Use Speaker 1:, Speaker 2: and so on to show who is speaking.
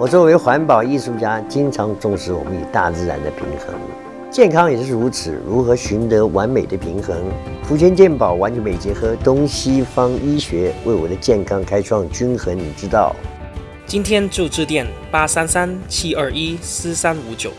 Speaker 1: 我作为环保艺术家，经常重视我们与大自然的平衡，健康也是如此。如何寻得完美的平衡？福全健保完全美结合东西方医学，为我的健康开创均衡之道。
Speaker 2: 今天就致电八三三七二一四三五九。